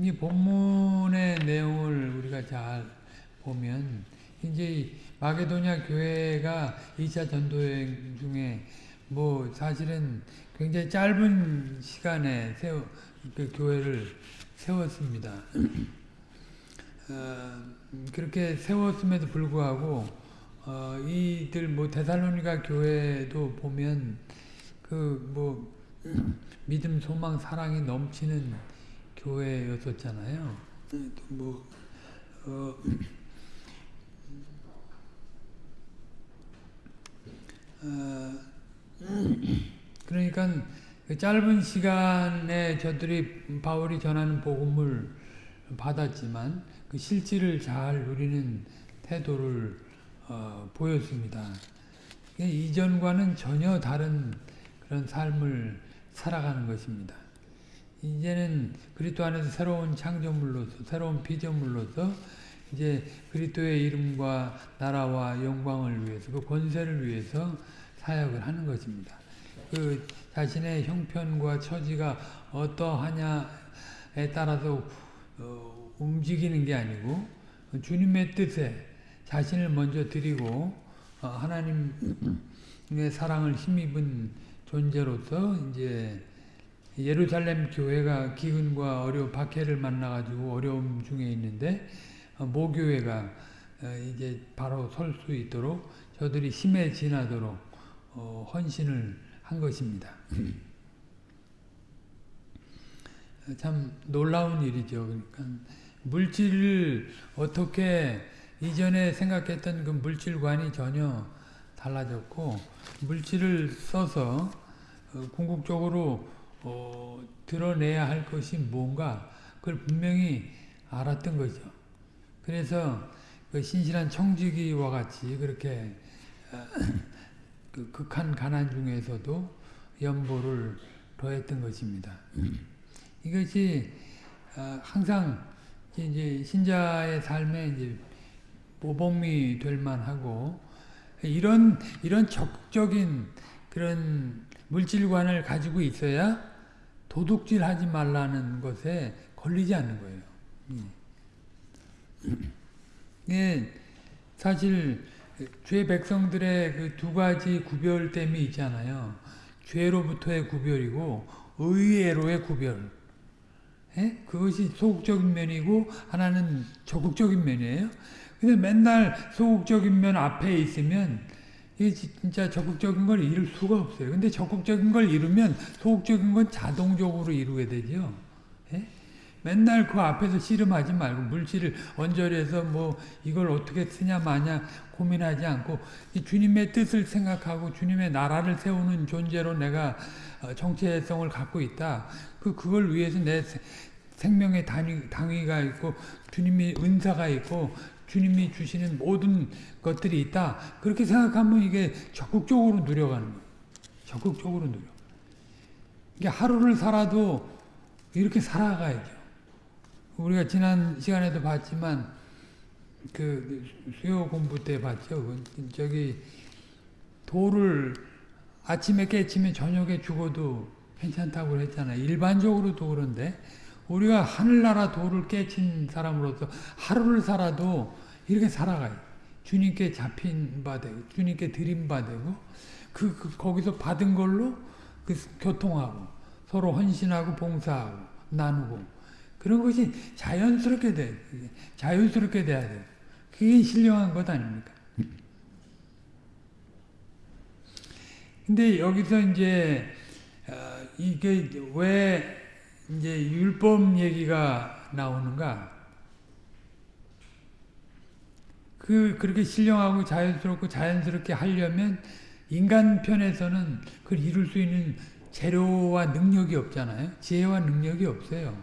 이 본문의 내용을 우리가 잘 보면 이제 마게도냐 교회가 2차 전도여행 중에 뭐 사실은 굉장히 짧은 시간에 세워 그 교회를 세웠습니다. 어, 그렇게 세웠음에도 불구하고 어, 이들 뭐 데살로니가 교회도 보면 그 뭐 믿음, 소망, 사랑이 넘치는 교회였었잖아요. 뭐 어, 어, 그러니까 그 짧은 시간에 저들이 바울이 전하는 복음을 받았지만 그 실질을 잘 누리는 태도를 어, 보였습니다. 이전과는 전혀 다른 그런 삶을 살아가는 것입니다. 이제는 그리스도 안에서 새로운 창조물로서 새로운 피조물로서 이제 그리스도의 이름과 나라와 영광을 위해서 그 권세를 위해서 사역을 하는 것입니다. 그 자신의 형편과 처지가 어떠하냐에 따라서 어, 움직이는 게 아니고 주님의 뜻에 자신을 먼저 드리고 어, 하나님의 사랑을 힘입은 존재로서 이제 예루살렘 교회가 기근과 어려 박해를 만나가지고 어려움 중에 있는데 어, 모교회가 어, 이제 바로 설 수 있도록 저들이 힘에 지나도록 어, 헌신을 한 것입니다. 참 놀라운 일이죠. 그러니까 물질을 어떻게 이전에 생각했던 그 물질관이 전혀 달라졌고 물질을 써서 궁극적으로 어, 드러내야 할 것이 뭔가 그걸 분명히 알았던 거죠. 그래서 그 신실한 청지기와 같이 그렇게 그 극한 가난 중에서도 연보를 더했던 것입니다. 이것이 어, 항상 이제 신자의 삶에 이제 모범이 될 만하고 이런 이런 적극적인 그런 물질관을 가지고 있어야 도둑질 하지 말라는 것에 걸리지 않는 거예요. 예, 사실 죄 백성들의 그 두 가지 구별됨이 있잖아요. 죄로부터의 구별이고 의외로의 구별. 예? 그것이 소극적인 면이고 하나는 적극적인 면이에요. 근데 맨날 소극적인 면 앞에 있으면 이게 진짜 적극적인 걸 이룰 수가 없어요. 근데 적극적인 걸 이루면 소극적인 건 자동적으로 이루게 되죠. 예? 맨날 그 앞에서 씨름하지 말고 물질을 언저리에서 뭐 이걸 어떻게 쓰냐 마냐 고민하지 않고 주님의 뜻을 생각하고 주님의 나라를 세우는 존재로 내가 어, 정체성을 갖고 있다. 그 그걸 위해서 내 생명의 단위, 당위가 있고 주님이 은사가 있고 주님이 주시는 모든 것들이 있다. 그렇게 생각하면 이게 적극적으로 누려가는 거예요. 적극적으로 누려. 이게 하루를 살아도 이렇게 살아가야죠. 우리가 지난 시간에도 봤지만 그 수요 공부 때 봤죠. 그 저기 돌을 아침에 깨치면 저녁에 죽어도 괜찮다고 했잖아요. 일반적으로도 그런데 우리가 하늘나라 돌을 깨친 사람으로서 하루를 살아도 이렇게 살아가요. 주님께 잡힌 바 되고 주님께 드린 바 되고 그, 그 거기서 받은 걸로 그 교통하고 서로 헌신하고 봉사하고 나누고 그런 것이 자연스럽게 돼. 자연스럽게 돼야 돼. 그게 신령한 것 아닙니까? 근데 여기서 이제 어, 이게 왜 이제 율법 얘기가 나오는가? 그 그렇게 신령하고 자연스럽고 자연스럽게 하려면 인간 편에서는 그걸 이룰 수 있는 재료와 능력이 없잖아요. 지혜와 능력이 없어요.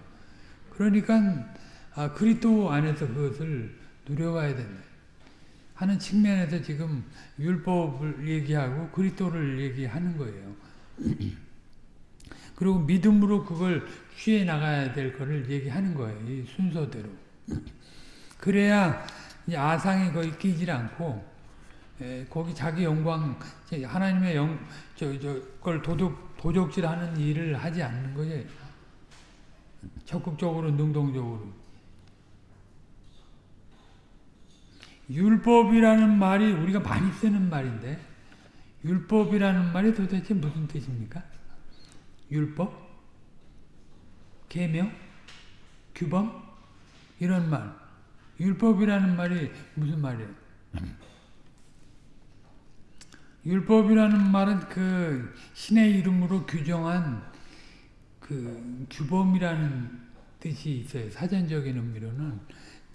그러니까 아, 그리스도 안에서 그것을 누려가야 된다. 하는 측면에서 지금 율법을 얘기하고 그리스도를 얘기하는 거예요. 그리고 믿음으로 그걸 취해 나가야 될 것을 얘기하는 거예요. 이 순서대로. 그래야 아상이 거의 끼질 않고 에, 거기 자기 영광 하나님의 영 저 저걸 도둑 도적질하는 일을 하지 않는 거예요. 적극적으로 능동적으로 율법이라는 말이 우리가 많이 쓰는 말인데 율법이라는 말이 도대체 무슨 뜻입니까? 율법? 계명? 규범? 이런 말. 율법이라는 말이 무슨 말이에요? 율법이라는 말은 그 신의 이름으로 규정한 그 규범이라는 뜻이 있어요. 사전적인 의미로는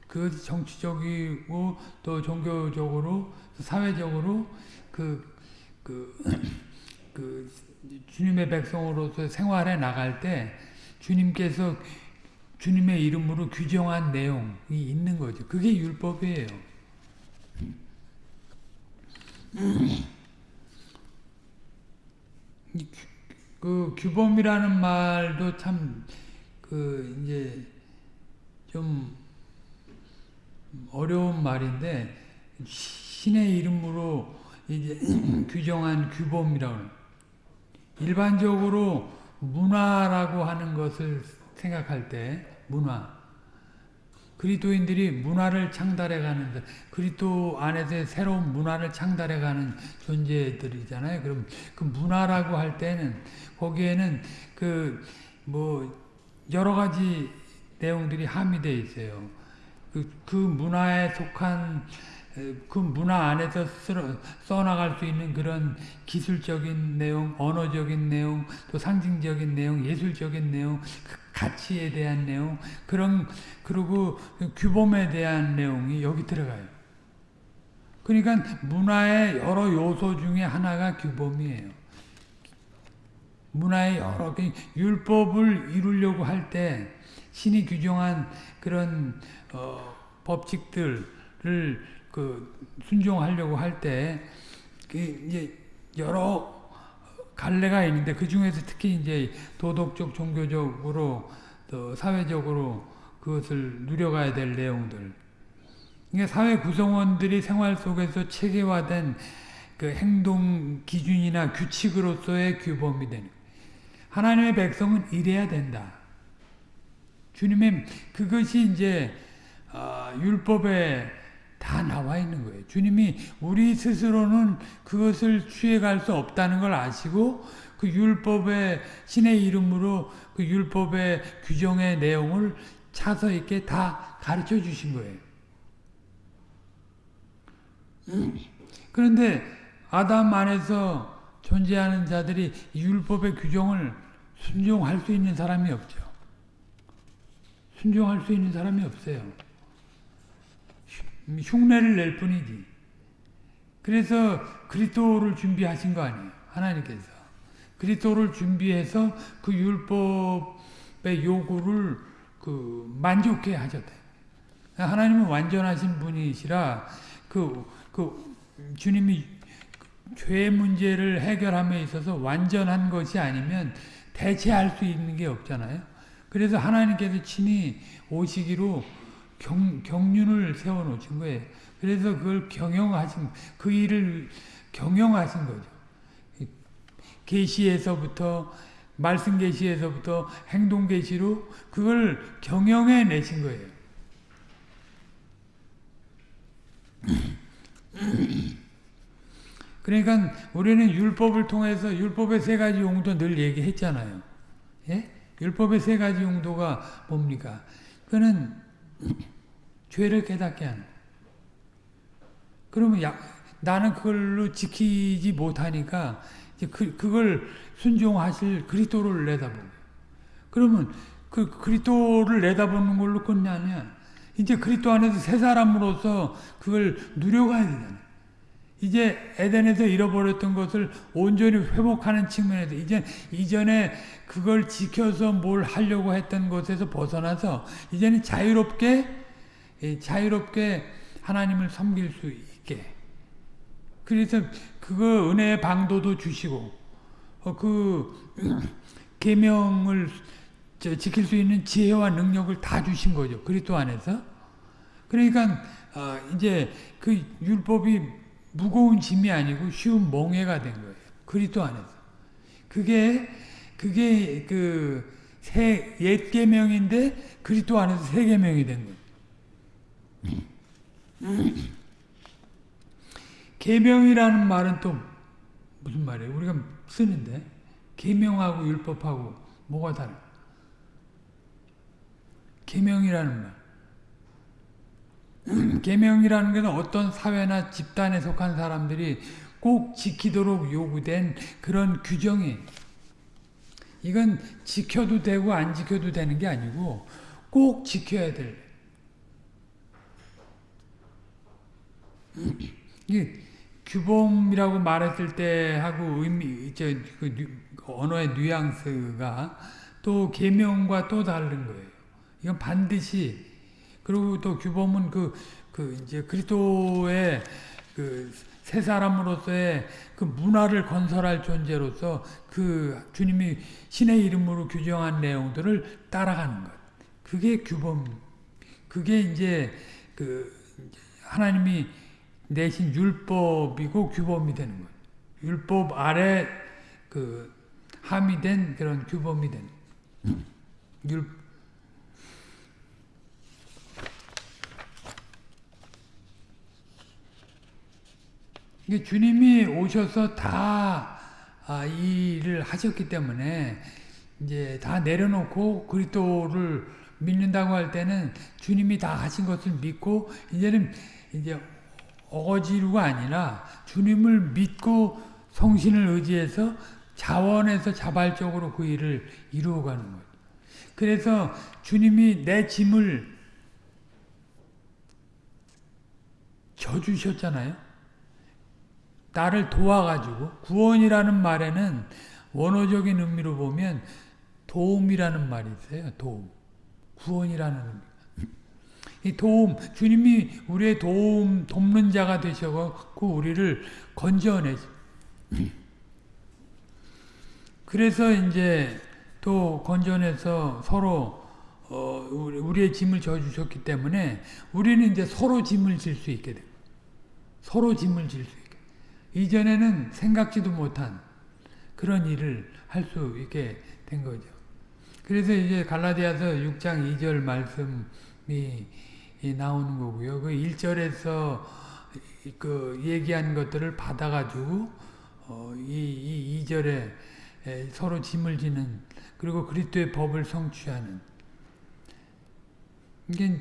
그 정치적이고 또 종교적으로 사회적으로 그, 그, 그 주님의 백성으로서 생활해 나갈 때 주님께서 주님의 이름으로 규정한 내용이 있는 거죠. 그게 율법이에요. 그 규범이라는 말도 참 그 이제 좀 어려운 말인데 신의 이름으로 이제 규정한 규범이라고 일반적으로 문화라고 하는 것을 생각할 때 문화 그리스도인들이 문화를 창달해가는 그리스도 안에서 새로운 문화를 창달해가는 존재들이잖아요. 그럼 그 문화라고 할 때는 거기에는 그 뭐 여러 가지 내용들이 함의되어 있어요. 그, 그 문화에 속한 그 문화 안에서 써나갈 수 있는 그런 기술적인 내용, 언어적인 내용, 또 상징적인 내용, 예술적인 내용, 그 가치에 대한 내용, 그런, 그리고 규범에 대한 내용이 여기 들어가요. 그러니까 문화의 여러 요소 중에 하나가 규범이에요. 문화의 여러, 율법을 이루려고 할 때 신이 규정한 그런 어, 법칙들을 그 순종하려고 할때 그 이제 여러 갈래가 있는데 그 중에서 특히 이제 도덕적, 종교적으로 또 사회적으로 그것을 누려가야 될 내용들. 그러니까 사회 구성원들이 생활 속에서 체계화된 그 행동 기준이나 규칙으로서의 규범이 되는. 하나님의 백성은 이래야 된다. 주님의 그것이 이제 어, 율법에 다 나와 있는 거예요. 주님이 우리 스스로는 그것을 취해갈 수 없다는 걸 아시고 그 율법의 신의 이름으로 그 율법의 규정의 내용을 차서 있게 다 가르쳐 주신 거예요. 그런데 아담 안에서 존재하는 자들이 율법의 규정을 순종할 수 있는 사람이 없죠. 순종할 수 있는 사람이 없어요. 흉내를 낼 뿐이지. 그래서 그리스도를 준비하신 거 아니에요. 하나님께서. 그리스도를 준비해서 그 율법의 요구를 그 만족해 하셨다. 하나님은 완전하신 분이시라 그, 그 주님이 죄 문제를 해결함에 있어서 완전한 것이 아니면 대체할 수 있는 게 없잖아요. 그래서 하나님께서 친히 오시기로 경, 경륜을 세워놓으신 거예요. 그래서 그걸 경영하신, 그 일을 경영하신 거죠. 계시에서부터 말씀 계시에서부터 행동 계시로 그걸 경영해 내신 거예요. 그러니까 우리는 율법을 통해서 율법의 세 가지 용도 늘 얘기했잖아요. 예? 율법의 세 가지 용도가 뭡니까? 그는 죄를 깨닫게 하는. 그러면 야, 나는 그걸로 지키지 못하니까 그, 그걸 순종하실 그리스도를 내다보고. 그러면 그 그리스도를 내다보는 걸로 끝나냐? 이제 그리스도 안에서 새 사람으로서 그걸 누려가야 되잖아요. 이제 에덴에서 잃어버렸던 것을 온전히 회복하는 측면에서 이제 이전에 그걸 지켜서 뭘 하려고 했던 것에서 벗어나서 이제는 자유롭게 자유롭게 하나님을 섬길 수 있게 그래서 그거 은혜의 방도도 주시고 어, 그 계명을 지킬 수 있는 지혜와 능력을 다 주신 거죠 그리스도 안에서 그러니까 어, 이제 그 율법이 무거운 짐이 아니고 쉬운 멍해가 된 거예요. 그리스도 안에서. 그게 그게 그 새 옛 계명인데 그리스도 안에서 새 계명이 된 거예요. 계명이라는 말은 또 무슨 말이에요? 우리가 쓰는데 계명하고 율법하고 뭐가 다른? 계명이라는 말. 계명이라는 것은 어떤 사회나 집단에 속한 사람들이 꼭 지키도록 요구된 그런 규정이 이건 지켜도 되고 안 지켜도 되는 게 아니고 꼭 지켜야 될 이 규범이라고 말했을 때 하고 의미 저 그 언어의 뉘앙스가 또 계명과 또 다른 거예요. 이건 반드시 그리고 또 규범은 그, 그 이제 그리스도의 그새 사람으로서의 그 문화를 건설할 존재로서 그 주님이 신의 이름으로 규정한 내용들을 따라가는 것. 그게 규범. 그게 이제 그 하나님이 내신 율법이고 규범이 되는 거예요. 율법 아래 그 함의된 그런 규범이 되는 율 이게 주님이 오셔서 다 아, 이 일을 하셨기 때문에 이제 다 내려놓고 그리스도를 믿는다고 할 때는 주님이 다 하신 것을 믿고 이제는 이제 어거지로가 아니라 주님을 믿고 성신을 의지해서 자원해서 자발적으로 그 일을 이루어가는 거예요. 그래서 주님이 내 짐을 져주셨잖아요. 나를 도와가지고 구원이라는 말에는 원어적인 의미로 보면 도움이라는 말이 있어요. 도움. 구원이라는 의미. 이 도움, 주님이 우리의 도움, 돕는 자가 되셔갖고 우리를 건져내. 그래서 이제 또 건져내서 서로 어, 우리의 짐을 져주셨기 때문에 우리는 이제 서로 짐을 질 수 있게 됩니다. 서로 짐을 질 수 있게. 이전에는 생각지도 못한 그런 일을 할 수 있게 된 거죠. 그래서 이제 갈라디아서 6장 2절 말씀 이 나오는 거고요. 그 1절에서 그 얘기한 것들을 받아가지고 어, 이, 이 2절에 서로 짐을 지는 그리고 그리스도의 법을 성취하는 이게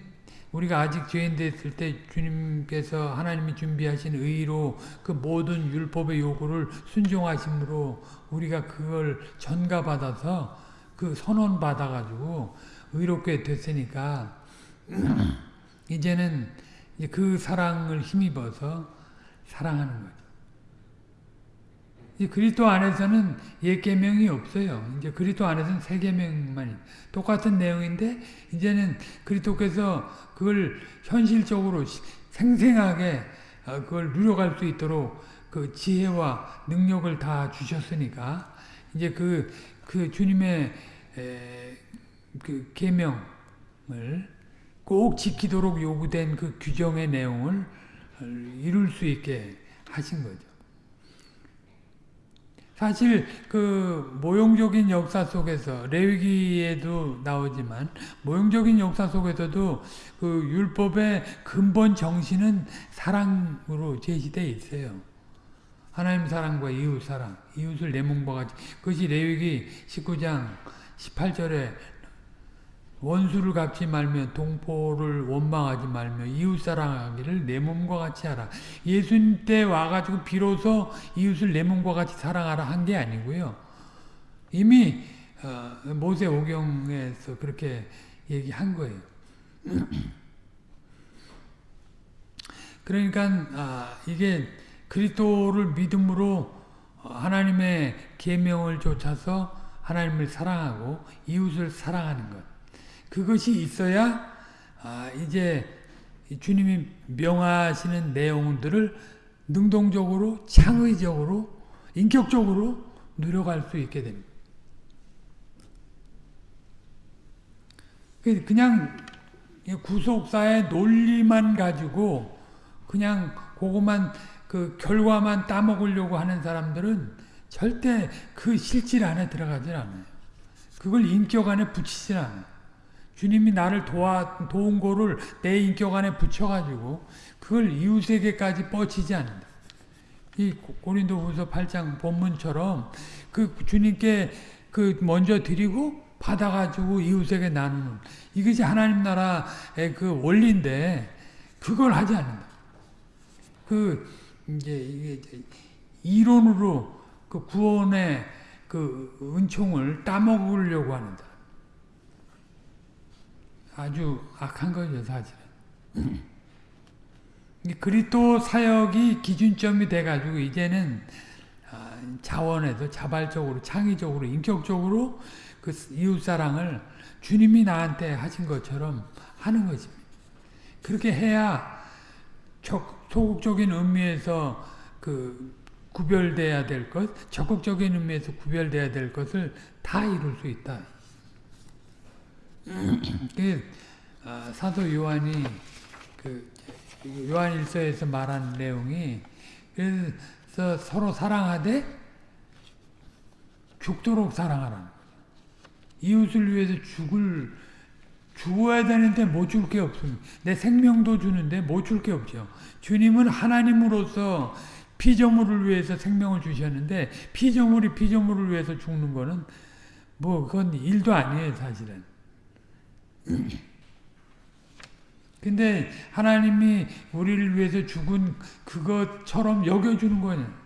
우리가 아직 죄인 됐을 때 주님께서 하나님이 준비하신 의로 그 모든 율법의 요구를 순종하심으로 우리가 그걸 전가받아서 그 선언 받아가지고 의롭게 됐으니까 이제는 이제 그 사랑을 힘입어서 사랑하는 거죠. 그리스도 안에서는 옛 계명이 없어요. 이제 그리스도 안에서는 새 계명만 똑같은 내용인데 이제는 그리스도께서 그걸 현실적으로 생생하게 어, 그걸 누려갈 수 있도록 그 지혜와 능력을 다 주셨으니까 이제 그, 그 주님의 에, 그 계명을 꼭 지키도록 요구된 그 규정의 내용을 이룰 수 있게 하신 거죠. 사실 그 모형적인 역사 속에서 레위기에도 나오지만 모형적인 역사 속에서도 그 율법의 근본 정신은 사랑으로 제시되어 있어요. 하나님 사랑과 이웃 사랑, 이웃을 내 몸과 같이 그것이 레위기 19장 18절에 원수를 갚지 말며 동포를 원망하지 말며 이웃사랑하기를 내 몸과 같이 하라. 예수님 때 와가지고 비로소 이웃을 내 몸과 같이 사랑하라 한 게 아니고요. 이미 어, 모세 오경에서 그렇게 얘기한 거예요. 그러니까 아, 이게 그리스도를 믿음으로 하나님의 계명을 쫓아서 하나님을 사랑하고 이웃을 사랑하는 것. 그것이 있어야 아, 이제 주님이 명하시는 내용들을 능동적으로 창의적으로 인격적으로 누려갈 수 있게 됩니다. 그 그냥 구속사의 논리만 가지고 그냥 그것만 그 결과만 따먹으려고 하는 사람들은 절대 그 실질 안에 들어가질 않아요. 그걸 인격 안에 붙이질 않아요. 주님이 나를 도와, 도운 거를 내 인격 안에 붙여가지고 그걸 이웃에게까지 뻗치지 않는다. 이 고린도 후서 8장 본문처럼 그 주님께 그 먼저 드리고 받아가지고 이웃에게 나누는 이것이 하나님 나라의 그 원리인데 그걸 하지 않는다. 그 이제 이게 이론으로 그 구원의 그 은총을 따먹으려고 하는다. 아주 악한 거죠, 사실은. 그리스도 사역이 기준점이 돼가지고 이제는 자원에서 자발적으로 창의적으로 인격적으로 그 이웃 사랑을 주님이 나한테 하신 것처럼 하는 것입니다. 그렇게 해야 소극적인 의미에서 그 구별돼야 될 것, 적극적인 의미에서 구별돼야 될 것을 다 이룰 수 있다. 그 사도 요한이 그 요한일서에서 말한 내용이 그래서 서로 사랑하되 죽도록 사랑하라는 거죠. 이웃을 위해서 죽을 죽어야 되는데 못 줄 게 없습니다. 내 생명도 주는데 못 줄 게 없죠. 주님은 하나님으로서 피조물을 위해서 생명을 주셨는데 피조물이 피조물을 위해서 죽는 거는 뭐 그건 일도 아니에요 사실은. 근데 하나님이 우리를 위해서 죽은 그것처럼 여겨주는 거냐.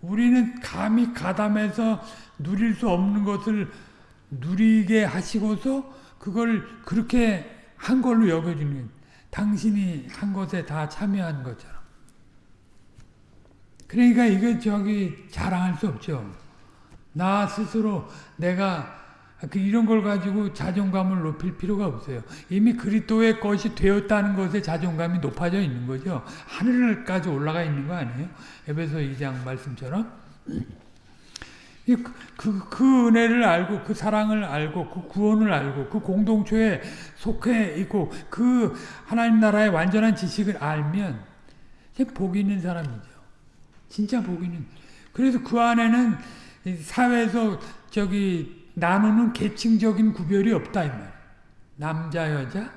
우리는 감히 가담해서 누릴 수 없는 것을 누리게 하시고서 그걸 그렇게 한 걸로 여겨주는 당신이 한 것에 다 참여한 것처럼. 그러니까 이거 저기 자랑할 수 없죠. 나 스스로 내가 그 이런 걸 가지고 자존감을 높일 필요가 없어요. 이미 그리스도의 것이 되었다는 것에 자존감이 높아져 있는 거죠. 하늘까지 올라가 있는 거 아니에요? 에베소 2장 말씀처럼. 그, 그, 그 은혜를 알고 그 사랑을 알고 그 구원을 알고 그 공동체에 속해 있고 그 하나님 나라의 완전한 지식을 알면 복 있는 사람이죠. 진짜 복 있는. 그래서 그 안에는 사회에서 저기 나누는 계층적인 구별이 없다 이 말. 남자 여자,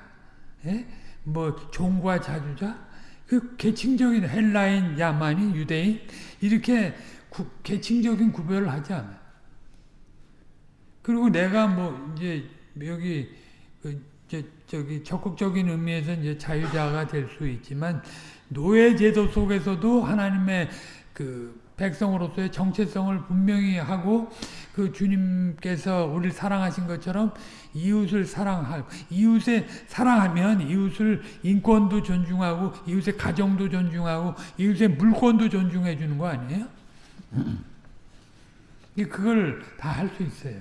예? 뭐 종과 자주자, 그 계층적인 헬라인, 야만인, 유대인 이렇게 구, 계층적인 구별을 하지 않아요. 그리고 내가 뭐 이제 여기 그 저, 저기 적극적인 의미에서 이제 자유자가 될 수 있지만 노예 제도 속에서도 하나님의 그 백성으로서의 정체성을 분명히 하고 그 주님께서 우리를 사랑하신 것처럼 이웃을 사랑하고 이웃에 사랑하면 이웃을 인권도 존중하고 이웃의 가정도 존중하고 이웃의 물권도 존중해 주는 거 아니에요? 그걸 다 할 수 있어요.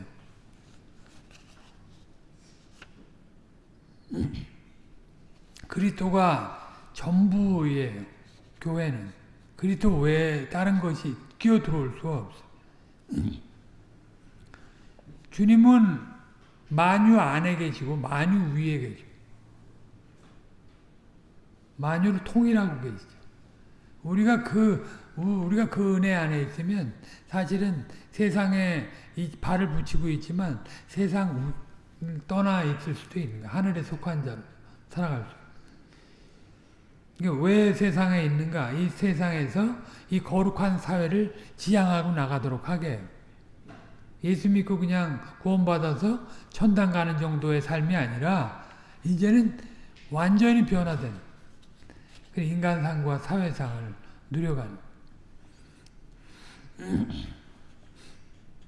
그리스도가 전부예요. 교회는. 그리스도 외에 다른 것이 끼어 들어올 수가 없어요. 주님은 만유 안에 계시고 만유 위에 계시고 만유를 통일하고 계시죠. 우리가 그 우리가 그 은혜 안에 있으면 사실은 세상에 발을 붙이고 있지만 세상 떠나 있을 수도 있는 거야. 하늘에 속한 자로 살아갈 수. 왜 세상에 있는가? 이 세상에서 이 거룩한 사회를 지향하고 나가도록 하게 예수 믿고 그냥 구원받아서 천당 가는 정도의 삶이 아니라 이제는 완전히 변화된 그 인간상과 사회상을 누려가는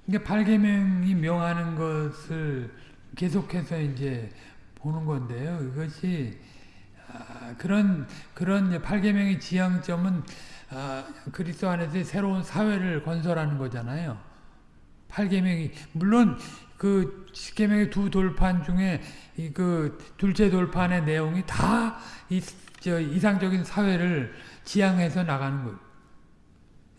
그러니까 발계명이 명하는 것을 계속해서 이제 보는 건데요. 이것이 아, 그런 그런 팔계명의 지향점은 아, 그리스도 안에서 새로운 사회를 건설하는 거잖아요. 팔계명이 물론 그 십계명의 두 돌판 중에 이그 둘째 돌판의 내용이 다 이 이상적인 사회를 지향해서 나가는 거예요.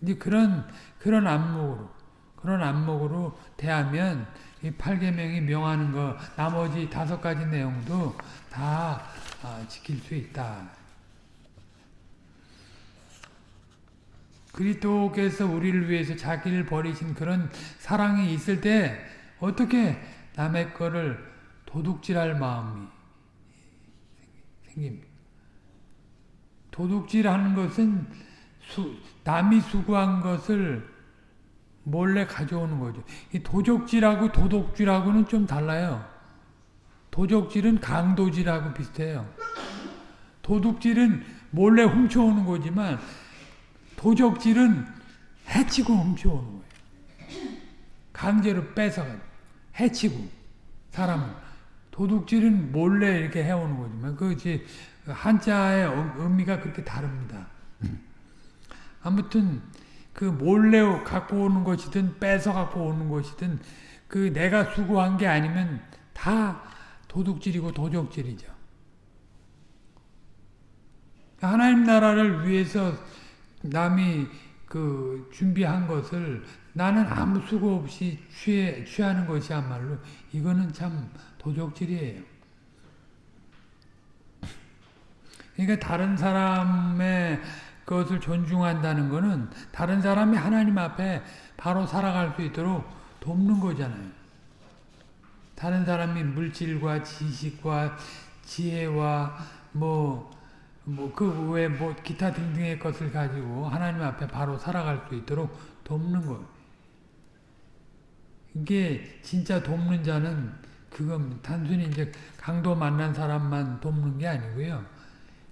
이제 그런 그런 안목으로 그런 안목으로 대하면 이 팔계명이 명하는 거 나머지 다섯 가지 내용도 다 아, 지킬 수 있다. 그리스도께서 우리를 위해서 자기를 버리신 그런 사랑이 있을 때 어떻게 남의 거를 도둑질할 마음이 생깁니까? 도둑질하는 것은 수, 남이 수고한 것을 몰래 가져오는 거죠. 이 도적질하고 도둑질하고는 좀 달라요. 도적질은 강도질하고 비슷해요. 도둑질은 몰래 훔쳐오는 거지만 도적질은 해치고 훔쳐오는 거예요. 강제로 뺏어가 해치고 사람을 도둑질은 몰래 이렇게 해오는 거지만 그것이 한자의 의미가 그렇게 다릅니다. 아무튼 그 몰래 갖고 오는 것이든 뺏어 갖고 오는 것이든 그 내가 수고한 게 아니면 다 도둑질이고 도적질이죠. 하나님 나라를 위해서 남이 그 준비한 것을 나는 아무 수고 없이 취해, 취하는 것이야말로 이거는 참 도적질이에요. 그러니까 다른 사람의 것을 존중한다는 것은 다른 사람이 하나님 앞에 바로 살아갈 수 있도록 돕는 거잖아요. 다른 사람이 물질과 지식과 지혜와 뭐 뭐그뭐 기타 등등의 것을 가지고 하나님 앞에 바로 살아갈 수 있도록 돕는 거. 이게 진짜 돕는 자는 그건 단순히 이제 강도 만난 사람만 돕는 게 아니고요.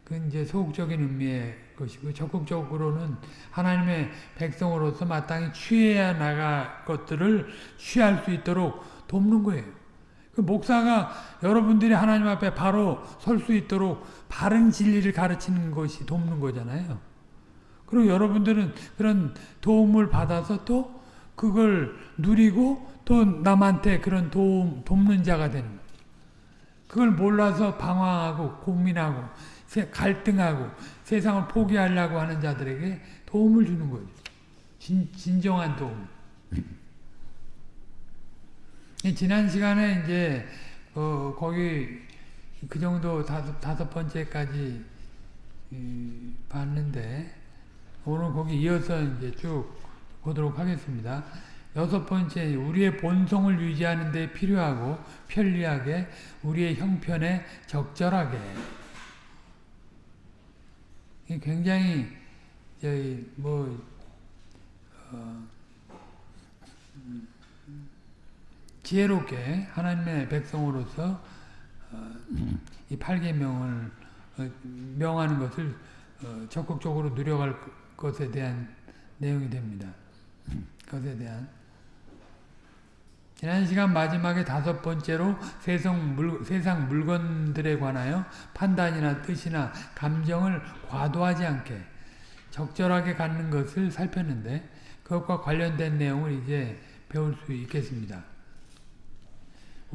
그 이제 소극적인 의미의 것이고 적극적으로는 하나님의 백성으로서 마땅히 취해야 나갈 것들을 취할 수 있도록 돕는 거예요. 그 목사가 여러분들이 하나님 앞에 바로 설 수 있도록 바른 진리를 가르치는 것이 돕는 거잖아요. 그리고 여러분들은 그런 도움을 받아서 또 그걸 누리고 또 남한테 그런 도움, 돕는 자가 되는. 그걸 몰라서 방황하고 고민하고 갈등하고 세상을 포기하려고 하는 자들에게 도움을 주는 거죠. 진, 진정한 도움. 지난 시간에 이제 어, 거기 그 정도 다섯, 다섯 번째까지 이, 봤는데 오늘 거기 이어서 이제 쭉 보도록 하겠습니다. 여섯 번째, 우리의 본성을 유지하는 데 필요하고 편리하게 우리의 형편에 적절하게 굉장히 저희 뭐 어, 지혜롭게 하나님의 백성으로서 어, 이 8계명을 어, 명하는 것을 어, 적극적으로 누려갈 것에 대한 내용이 됩니다. 것에 대한 지난 시간 마지막에 다섯 번째로 세상, 물, 세상 물건들에 관하여 판단이나 뜻이나 감정을 과도하지 않게 적절하게 갖는 것을 살폈는데 그것과 관련된 내용을 이제 배울 수 있겠습니다.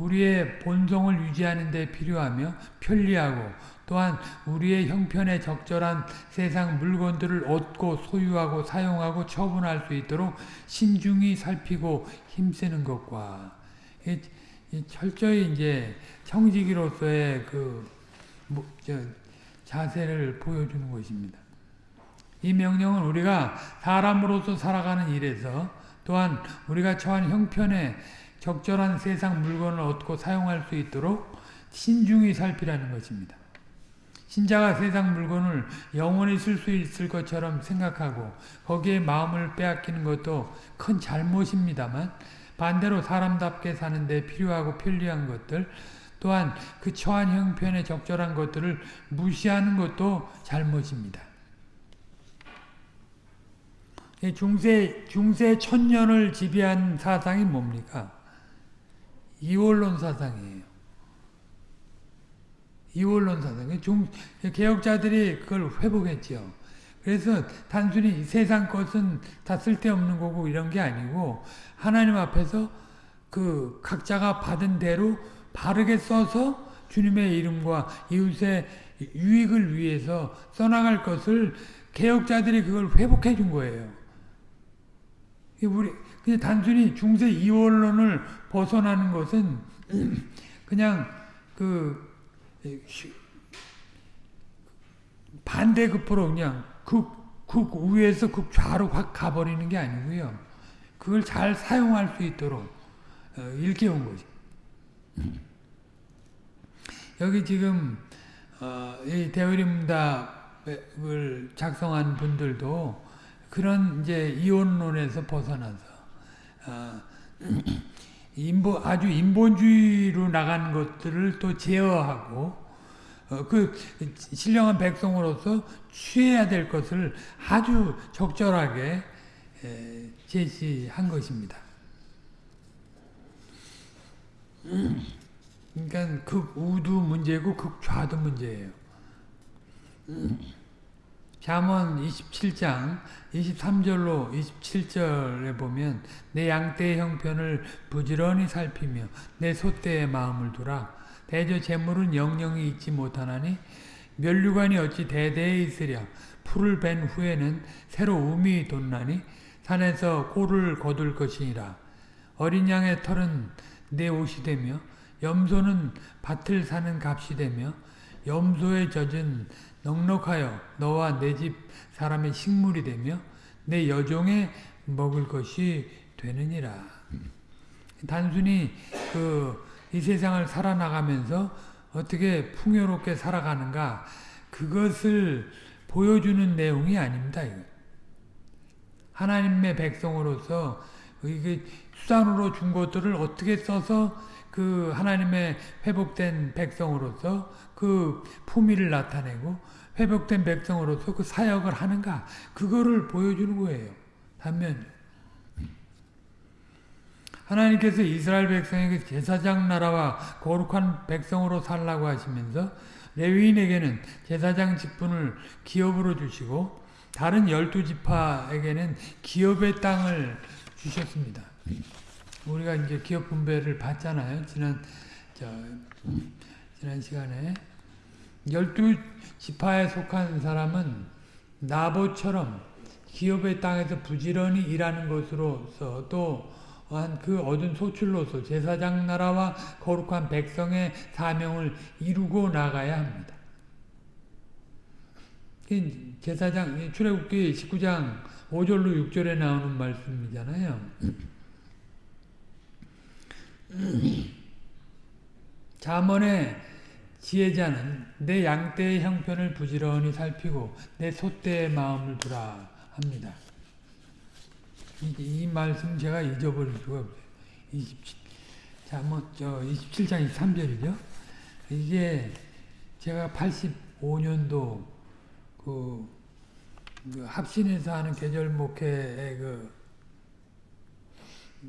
우리의 본성을 유지하는 데 필요하며 편리하고 또한 우리의 형편에 적절한 세상 물건들을 얻고 소유하고 사용하고 처분할 수 있도록 신중히 살피고 힘쓰는 것과 철저히 이제 청지기로서의 그 뭐, 자세를 보여주는 것입니다. 이 명령은 우리가 사람으로서 살아가는 일에서 또한 우리가 처한 형편에 적절한 세상 물건을 얻고 사용할 수 있도록 신중히 살피라는 것입니다. 신자가 세상 물건을 영원히 쓸 수 있을 것처럼 생각하고 거기에 마음을 빼앗기는 것도 큰 잘못입니다만 반대로 사람답게 사는데 필요하고 편리한 것들 또한 그 처한 형편에 적절한 것들을 무시하는 것도 잘못입니다. 중세, 중세 천년을 지배한 사상이 뭡니까? 이원론 사상이에요. 이원론 사상. 중, 개혁자들이 그걸 회복했죠. 그래서 단순히 세상 것은 다 쓸데없는 거고 이런 게 아니고 하나님 앞에서 그 각자가 받은 대로 바르게 써서 주님의 이름과 이웃의 유익을 위해서 써나갈 것을 개혁자들이 그걸 회복해 준 거예요. 우리 단순히 중세 이원론을 벗어나는 것은 그냥 그 반대급부로 그냥 극극 우에서 극 좌로 확 가버리는 게 아니고요. 그걸 잘 사용할 수 있도록 어, 일깨운 거죠. 여기 지금 어, 이 대의림답을 작성한 분들도 그런 이제 이원론에서 벗어나서 어, 인본 아주 인본주의로 나간 것들을 또 제어하고 어, 그 신령한 백성으로서 취해야 될 것을 아주 적절하게 에, 제시한 것입니다. 그러니까 극우도 문제고 극좌도 문제예요. 잠언 27장 23절로 27절에 보면 내 양떼의 형편을 부지런히 살피며 내 소떼의 마음을 두라. 대저 재물은 영영이 있지 못하나니 멸류관이 어찌 대대에 있으랴. 풀을 벤 후에는 새로 um이 돋나니 산에서 꼴을 거둘 것이니라. 어린 양의 털은 내 옷이 되며 염소는 밭을 사는 값이 되며 염소의 젖은 넉넉하여 너와 내 집 사람의 식물이 되며 내 여종의 먹을 것이 되느니라. 단순히 그 이 세상을 살아나가면서 어떻게 풍요롭게 살아가는가 그것을 보여주는 내용이 아닙니다. 하나님의 백성으로서 이게 수단으로 준 것들을 어떻게 써서 그 하나님의 회복된 백성으로서 그 품위를 나타내고 회복된 백성으로서 그 사역을 하는가 그거를 보여주는 거예요. 단면 하나님께서 이스라엘 백성에게 제사장 나라와 거룩한 백성으로 살라고 하시면서 레위인에게는 제사장 직분을 기업으로 주시고 다른 열두 지파에게는 기업의 땅을 주셨습니다. 우리가 이제 기업 분배를 봤잖아요. 지난 저 지난 시간에 열두 지파에 속한 사람은 나보처럼 기업의 땅에서 부지런히 일하는 것으로서 또 한 그 얻은 소출로서 제사장 나라와 거룩한 백성의 사명을 이루고 나가야 합니다. 제사장 출애굽기 19장 5절로 6절에 나오는 말씀이잖아요. 자문의 지혜자는 내 양떼의 형편을 부지런히 살피고 내 소떼의 마음을 두라 합니다. 이, 이 말씀 제가 잊어버릴 수가 없어요. 27, 자, 뭐, 저, 27장 23절이죠. 이게 제가 85년도 그, 그 합신에서 하는 계절 목회의 그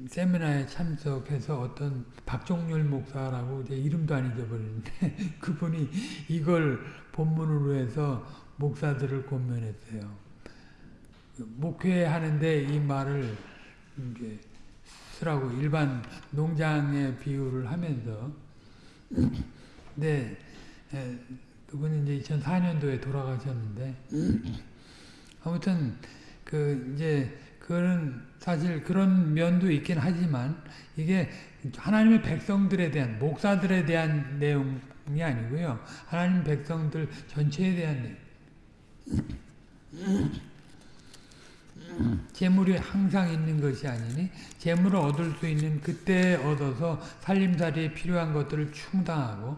세미나에 참석해서 어떤 박종률 목사라고 제 이름도 안 잊어버리는데 그분이 이걸 본문으로 해서 목사들을 권면했어요. 목회하는데 이 말을 이제 쓰라고 일반 농장의 비유를 하면서 네 그분이 이제 2004년도에 돌아가셨는데 아무튼 그 이제 그거는 사실 그런 면도 있긴 하지만 이게 하나님의 백성들에 대한 목사들에 대한 내용이 아니고요. 하나님 백성들 전체에 대한 내용. 재물이 항상 있는 것이 아니니 재물을 얻을 수 있는 그때 얻어서 살림살이에 필요한 것들을 충당하고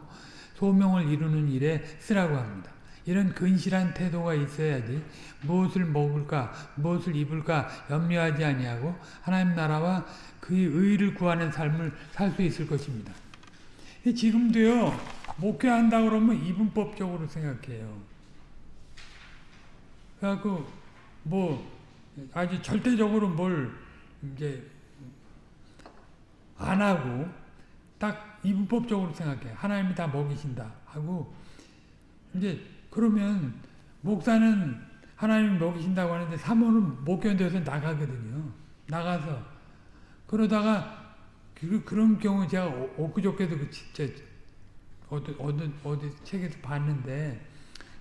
소명을 이루는 일에 쓰라고 합니다. 이런 근실한 태도가 있어야지 무엇을 먹을까 무엇을 입을까 염려하지 아니하고 하나님 나라와 그의 의를 구하는 삶을 살 수 있을 것입니다. 지금도요 목회한다 그러면 이분법적으로 생각해요. 그래갖고 뭐 아주 절대적으로 뭘 이제 안 하고 딱 이분법적으로 생각해. 하나님이 다 먹이신다 하고 이제 그러면 목사는 하나님이 먹이신다고 하는데 사모는 못 견뎌서 나가거든요. 나가서 그러다가 그, 그런 경우 제가 엊그저께도 그 진짜 어디, 어디, 어디 책에서 봤는데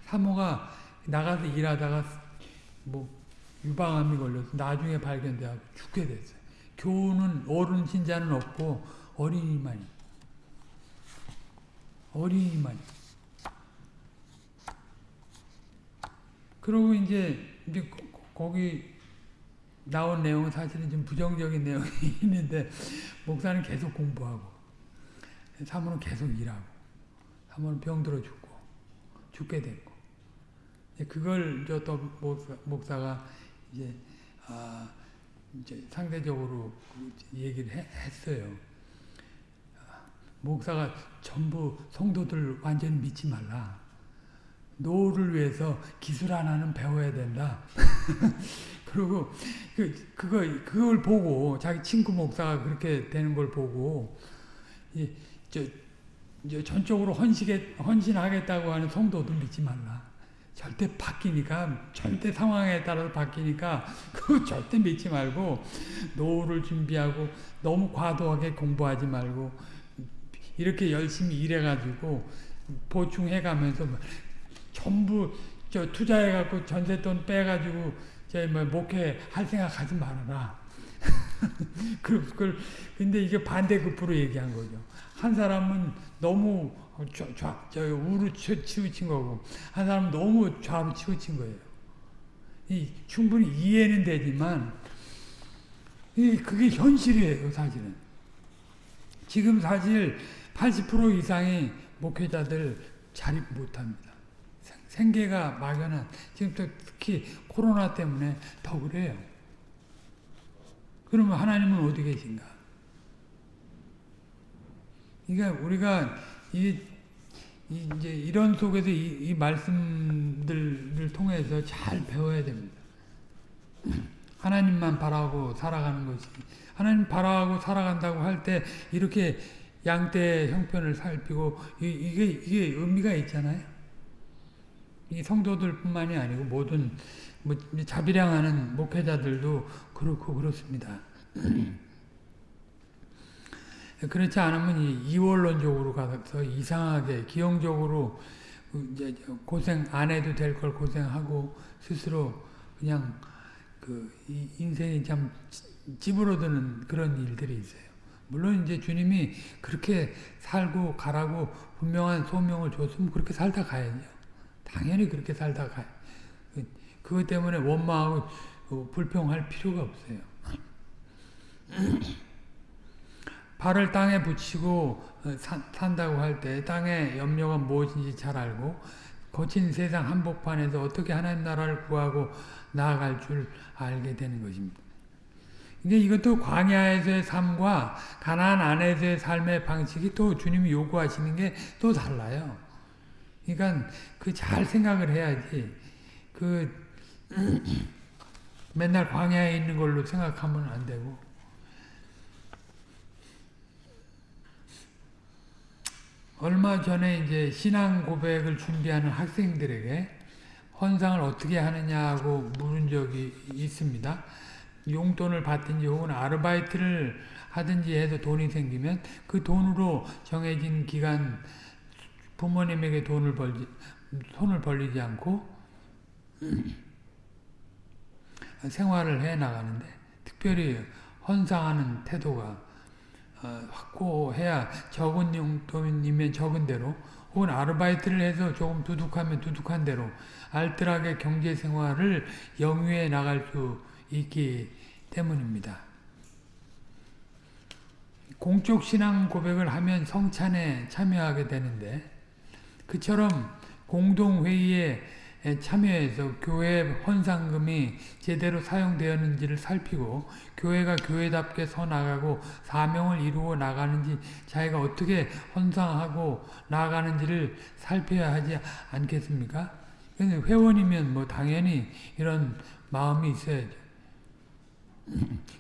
사모가 나가서 일하다가 뭐 유방암이 걸려서 나중에 발견돼서 죽게 됐어요. 교우는 어른 신자는 없고 어린이만이 어린이만 그러고 이제 이제 거기 나온 내용은 사실은 좀 부정적인 내용이 있는데 목사는 계속 공부하고 사모는 계속 일하고 사모는 병들어 죽고 죽게 됐고 그걸 저또 목사, 목사가 이제 아 이제 상대적으로 그 얘기를 해- 했어요. 목사가 전부 성도들 완전히 믿지 말라. 노후를 위해서 기술 하나는 배워야 된다. 그리고 그 그거 그걸 보고 자기 친구 목사가 그렇게 되는 걸 보고 이저 이제 전적으로 헌신에 헌신하겠다고 하는 성도도 믿지 말라. 절대 바뀌니까 절대 상황에 따라서 바뀌니까 그거 절대 믿지 말고 노후를 준비하고 너무 과도하게 공부하지 말고 이렇게 열심히 일해가지고 보충해가면서 뭐 전부 저 투자해갖고 전세돈 빼가지고 저뭐 목회 할 생각 하지 말아라. 그, 그걸 근데 이게 반대급부로 얘기한 거죠. 한 사람은 너무 좌, 좌, 저 우로 치- 치우친 거고 한 사람은 너무 좌로 치우친 거예요. 이 충분히 이해는 되지만 이 그게 현실이에요, 사실은. 지금 사실 80% 이상의 목회자들 자립 못 합니다. 생- 생계가 막연한 지금 또 특히 코로나 때문에 더 그래요. 그러면 하나님은 어디 계신가? 그러니까 우리가 이, 이 이제 이런 속에서 이, 이 말씀들을 통해서 잘 배워야 됩니다. 하나님만 바라고 살아가는 것이 하나님 바라고 살아간다고 할 때 이렇게 양떼 형편을 살피고 이, 이게 이게 의미가 있잖아요. 이 성도들뿐만이 아니고 모든 뭐 자비량하는 목회자들도 그렇고 그렇습니다. 그렇지 않으면 이 이원론적으로 가서 이상하게 기형적으로 이제 고생 안 해도 될 걸 고생하고 스스로 그냥 그 인생이 참 찌부러드는 그런 일들이 있어요. 물론 이제 주님이 그렇게 살고 가라고 분명한 소명을 줬으면 그렇게 살다 가야죠. 당연히 그렇게 살다 가요. 그것 때문에 원망하고 불평할 필요가 없어요. 발을 땅에 붙이고 산, 산다고 할 때 땅의 염려가 무엇인지 잘 알고 거친 세상 한복판에서 어떻게 하나님 나라를 구하고 나아갈 줄 알게 되는 것입니다. 이게 이것도 광야에서의 삶과 가나안 안에서의 삶의 방식이 또 주님이 요구하시는 게 또 달라요. 그러니까 그 잘 생각을 해야지 그 맨날 광야에 있는 걸로 생각하면 안 되고 얼마 전에 이제 신앙 고백을 준비하는 학생들에게 헌상을 어떻게 하느냐고 물은 적이 있습니다. 용돈을 받든지 혹은 아르바이트를 하든지 해서 돈이 생기면 그 돈으로 정해진 기간 부모님에게 돈을 벌지, 손을 벌리지 않고 생활을 해 나가는데 특별히 헌상하는 태도가 어, 확고해야 적은 용돈이면 적은 대로 혹은 아르바이트를 해서 조금 두둑하면 두둑한 대로 알뜰하게 경제 생활을 영위해 나갈 수 있기 때문입니다. 공적 신앙 고백을 하면 성찬에 참여하게 되는데 그처럼 공동회의에 참여해서 교회 헌상금이 제대로 사용되었는지를 살피고 교회가 교회답게 서나가고 사명을 이루어 나가는지 자기가 어떻게 헌상하고 나가는지를 살펴야 하지 않겠습니까? 회원이면 뭐 당연히 이런 마음이 있어야죠.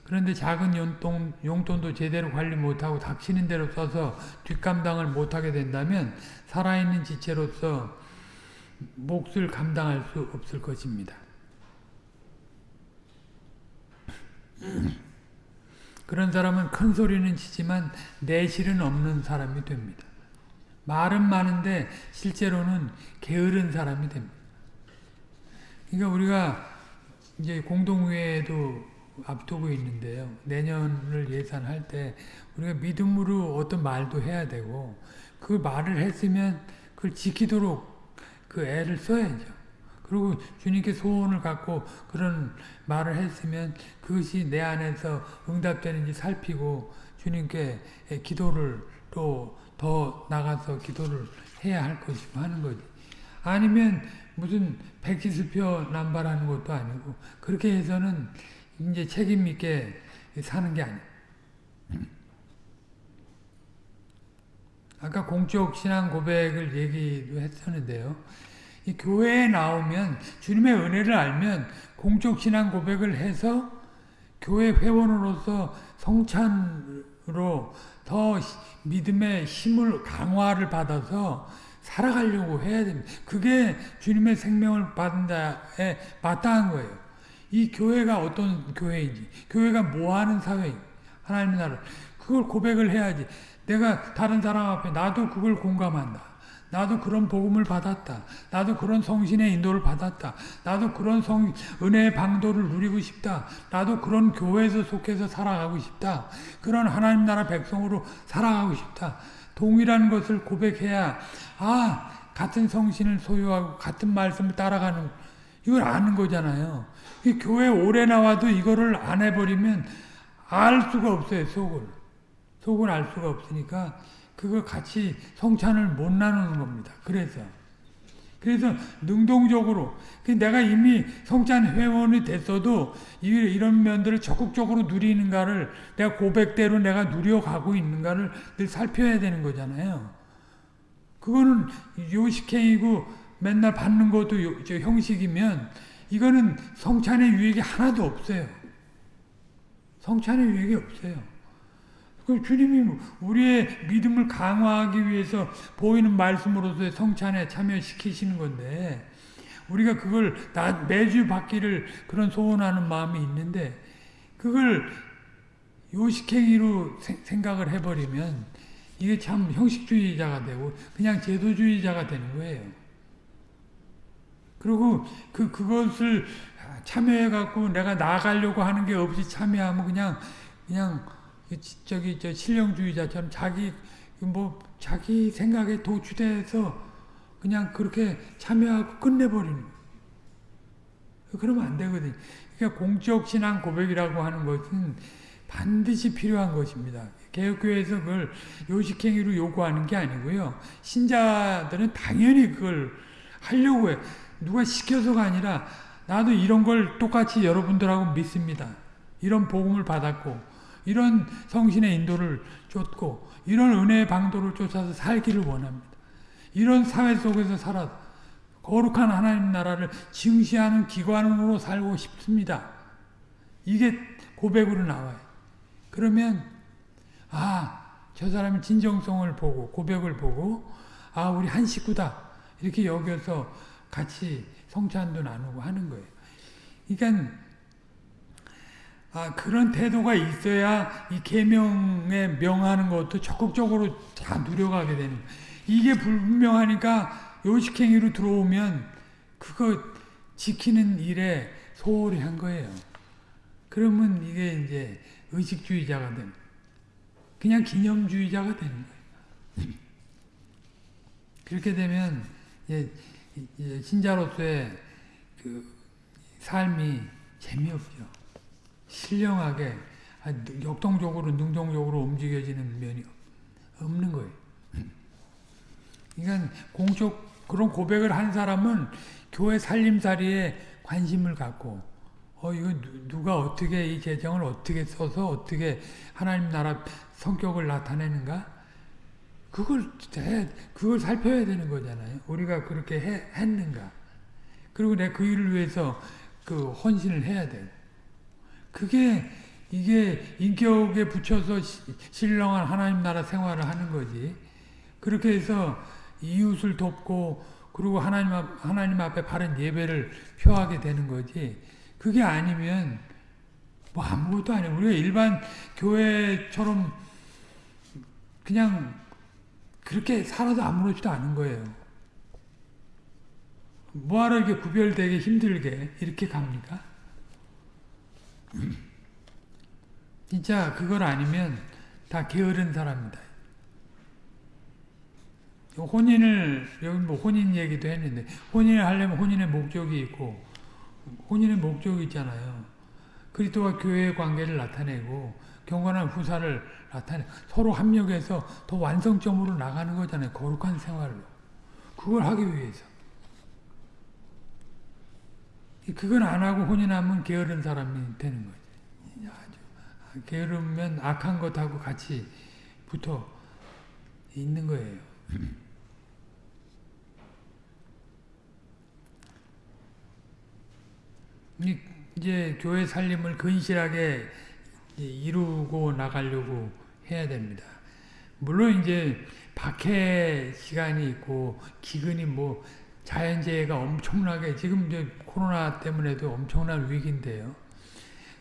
그런데 작은 용돈, 용돈도 제대로 관리 못하고 닥치는 대로 써서 뒷감당을 못하게 된다면 살아있는 지체로서 몫을 감당할 수 없을 것입니다. 그런 사람은 큰 소리는 치지만 내실은 없는 사람이 됩니다. 말은 많은데 실제로는 게으른 사람이 됩니다. 그러니까 우리가 이제 공동회에도 앞두고 있는데요. 내년을 예산할 때 우리가 믿음으로 어떤 말도 해야 되고 그 말을 했으면 그걸 지키도록 그 애를 써야죠. 그리고 주님께 소원을 갖고 그런 말을 했으면 그것이 내 안에서 응답되는지 살피고 주님께 기도를 또 더 나가서 기도를 해야 할 것이고 하는 거지. 아니면 무슨 백지수표 남발하는 것도 아니고 그렇게 해서는 이제 책임 있게 사는 게 아니야. 아까 공적 신앙 고백을 얘기도 했었는데요. 이 교회에 나오면 주님의 은혜를 알면 공적 신앙 고백을 해서 교회 회원으로서 성찬으로 더 믿음의 힘을 강화를 받아서 살아가려고 해야 됩니다. 그게 주님의 생명을 받은 자에 마땅한 거예요. 이 교회가 어떤 교회인지, 교회가 뭐 하는 사회인지, 하나님의 나라 그걸 고백을 해야지. 내가 다른 사람 앞에 나도 그걸 공감한다. 나도 그런 복음을 받았다. 나도 그런 성신의 인도를 받았다. 나도 그런 성, 은혜의 방도를 누리고 싶다. 나도 그런 교회에서 속해서 살아가고 싶다. 그런 하나님 나라 백성으로 살아가고 싶다. 동일한 것을 고백해야, 아, 같은 성신을 소유하고 같은 말씀을 따라가는, 이걸 아는 거잖아요. 이 교회 오래 나와도 이거를 안 해버리면 알 수가 없어요, 속을. 속을 알 수가 없으니까 그걸 같이 성찬을 못 나누는 겁니다. 그래서 그래서 능동적으로 내가 이미 성찬 회원이 됐어도 이런 면들을 적극적으로 누리는가를 내가 고백대로 내가 누려가고 있는가를 늘 살펴야 되는 거잖아요. 그거는 요식행이고 맨날 받는 것도 형식이면 이거는 성찬의 유익이 하나도 없어요. 성찬의 유익이 없어요. 그 주님이 우리의 믿음을 강화하기 위해서 보이는 말씀으로서의 성찬에 참여시키시는 건데 우리가 그걸 매주 받기를 그런 소원하는 마음이 있는데 그걸 요식행위로 생각을 해버리면 이게 참 형식주의자가 되고 그냥 제도주의자가 되는 거예요. 그리고 그 그것을 참여해 갖고 내가 나가려고 하는 게 없이 참여하면 그냥 그냥 그 저기 저 신령주의자처럼 자기 뭐 자기 생각에 도취돼서 그냥 그렇게 참여하고 끝내버리는 그러면 안 되거든. 그러니까 공적 신앙 고백이라고 하는 것은 반드시 필요한 것입니다. 개혁교회에서 그걸 요식행위로 요구하는 게 아니고요. 신자들은 당연히 그걸 하려고 해. 누가 시켜서가 아니라 나도 이런 걸 똑같이 여러분들하고 믿습니다. 이런 복음을 받았고 이런 성신의 인도를 쫓고 이런 은혜의 방도를 쫓아서 살기를 원합니다. 이런 사회 속에서 살아 거룩한 하나님 나라를 증시하는 기관으로 살고 싶습니다. 이게 고백으로 나와요. 그러면 아, 저 사람이 진정성을 보고 고백을 보고 아, 우리 한 식구다. 이렇게 여겨서 같이 성찬도 나누고 하는 거예요. 그러니까 아, 그런 태도가 있어야 이 계명에 명하는 것도 적극적으로 다 누려가게 되는 이게 불분명하니까 요식행위로 들어오면 그거 지키는 일에 소홀히 한 거예요. 그러면 이게 이제 의식주의자가 되는 그냥 기념주의자가 되는 거예요. 그렇게 되면 신자로서의 그 삶이 재미없죠. 신령하게 역동적으로 능동적으로 움직여지는 면이 없는 거예요. 그러니까 공적 그런 고백을 한 사람은 교회 살림살이에 관심을 갖고 어 이거 누가 어떻게 이 재정을 어떻게 써서 어떻게 하나님 나라 성격을 나타내는가 그걸 해, 그걸 살펴야 되는 거잖아요. 우리가 그렇게 해, 했는가 그리고 내 그 일을 위해서 그 헌신을 해야 돼. 그게 이게 인격에 붙여서 신령한 하나님 나라 생활을 하는 거지. 그렇게 해서 이웃을 돕고 그리고 하나님 앞, 하나님 앞에 바른 예배를 표하게 되는 거지. 그게 아니면 뭐 아무것도 아니야. 우리가 일반 교회처럼 그냥 그렇게 살아도 아무렇지도 않은 거예요. 뭐하러 이렇게 구별되게 힘들게 이렇게 갑니까? 진짜 그걸 아니면 다 게으른 사람이다. 혼인을 여기 뭐 혼인 얘기도 했는데 혼인을 하려면 혼인의 목적이 있고 혼인의 목적이 있잖아요. 그리스도와 교회의 관계를 나타내고 경건한 후사를 나타내 서로 합력해서 더 완성점으로 나가는 거잖아요. 거룩한 생활로. 그걸 하기 위해서. 그건 안 하고 혼인하면 게으른 사람이 되는 거지. 아주 게으르면 악한 것하고 같이 붙어 있는 거예요. 이- 이제 교회 살림을 근실하게 이루고 나가려고 해야 됩니다. 물론 이제 박해 시간이 있고 기근이 뭐 자연재해가 엄청나게 지금 이제 코로나 때문에도 엄청난 위기인데요.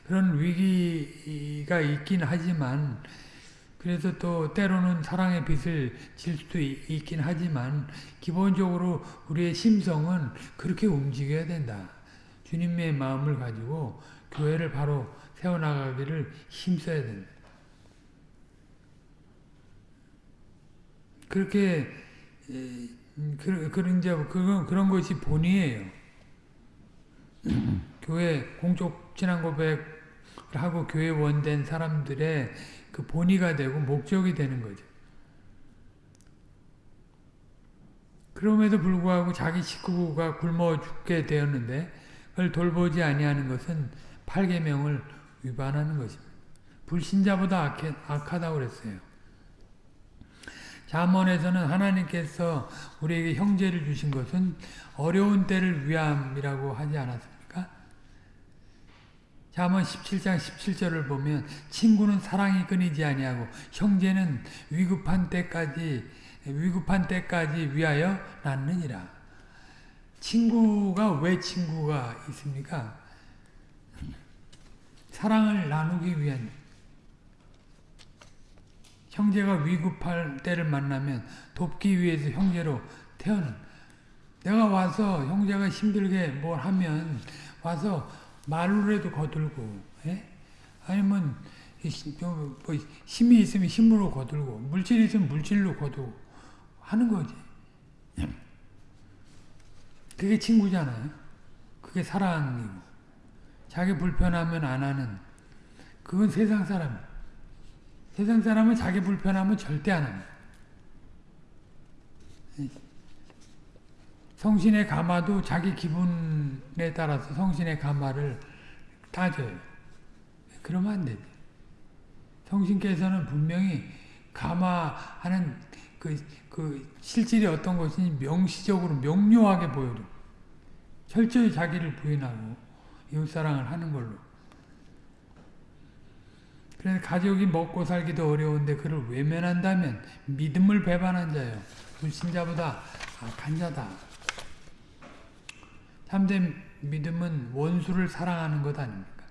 그런 위기가 있긴 하지만 그래서 또 때로는 사랑의 빛을 질 수도 있- 있긴 하지만 기본적으로 우리의 심성은 그렇게 움직여야 된다. 주님의 마음을 가지고 교회를 바로 세워나가기를 힘써야 된다. 그렇게 그, 그런 이제 그건 그런 것이 본이에요. 교회 공적 신앙 고백을 하고 교회 원된 사람들의 그 본의가 되고 목적이 되는 거죠. 그럼에도 불구하고 자기 식구가 굶어 죽게 되었는데 그걸 돌보지 아니하는 것은 8계명을 위반하는 것입니다. 불신자보다 악해, 악하다고 그랬어요. 잠언에서는 하나님께서 우리에게 형제를 주신 것은 어려운 때를 위함이라고 하지 않았습니까? 잠언 17장 17절을 보면 친구는 사랑이 끊이지 아니하고 형제는 위급한 때까지 위급한 때까지 위하여 낳느니라. 친구가 왜 친구가 있습니까? 사랑을 나누기 위한 형제가 위급할 때를 만나면 돕기 위해서 형제로 태어난. 내가 와서 형제가 힘들게 뭘 하면 와서 말로라도 거들고 예? 아니면 뭐 힘이 있으면 힘으로 거들고 물질이 있으면 물질로 거두고 하는 거지. 그게 친구잖아요. 그게 사랑이고. 자기 불편하면 안 하는. 그건 세상 사람 세상 사람은 자기 불편하면 절대 안 합니다 성신의 가마도 자기 기분에 따라서 성신의 가마를 따져요. 그러면 안 되죠. 성신께서는 분명히 가마하는 그, 그 실질이 어떤 것인지 명시적으로 명료하게 보여줘. 철저히 자기를 부인하고 이웃사랑을 하는 걸로. 그래서 가족이 먹고 살기도 어려운데 그를 외면한다면 믿음을 배반한 자요. 불신자보다 악한 자다. 참된 믿음은 원수를 사랑하는 것 아닙니까?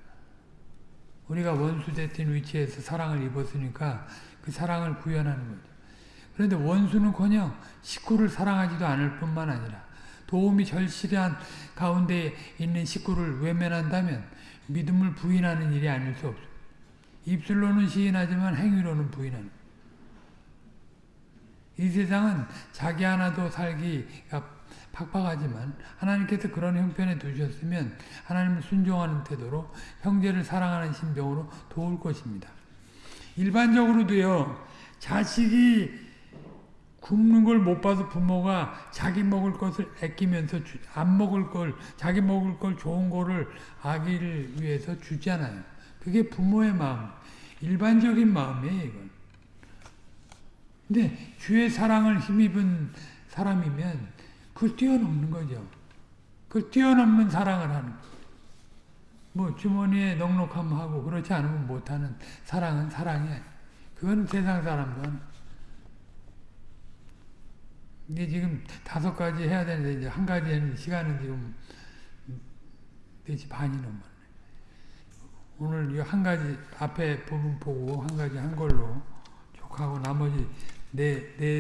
우리가 원수 대신 위치에서 사랑을 입었으니까 그 사랑을 구현하는 거죠. 그런데 원수는커녕 식구를 사랑하지도 않을 뿐만 아니라 도움이 절실한 가운데 있는 식구를 외면한다면 믿음을 부인하는 일이 아닐 수 없습니다. 입술로는 시인하지만 행위로는 부인하는 이 세상은 자기 하나도 살기가 팍팍하지만 하나님께서 그런 형편에 두셨으면 하나님을 순종하는 태도로 형제를 사랑하는 심정으로 도울 것입니다. 일반적으로도요. 자식이 굶는 걸 못 봐서 부모가 자기 먹을 것을 아끼면서 주, 안 먹을 걸 자기 먹을 걸 좋은 거를 아기를 위해서 주잖아요. 그게 부모의 마음, 일반적인 마음이에요. 이건. 근데 주의 사랑을 힘입은 사람이면 그걸 뛰어넘는 거죠. 그걸 뛰어넘는 사랑을 하는. 뭐 주머니에 넉넉함 하고 그렇지 않으면 못하는 사랑은 사랑이 아니에요. 그건 세상 사람도 하는 이게 지금 다섯 가지 해야 되는데 이제 한 가지 하는 시간은 지금 4시 반이 넘었네. 오늘 이 한 가지 앞에 부분 보고 한 가지 한 걸로 족하고 나머지 네, 네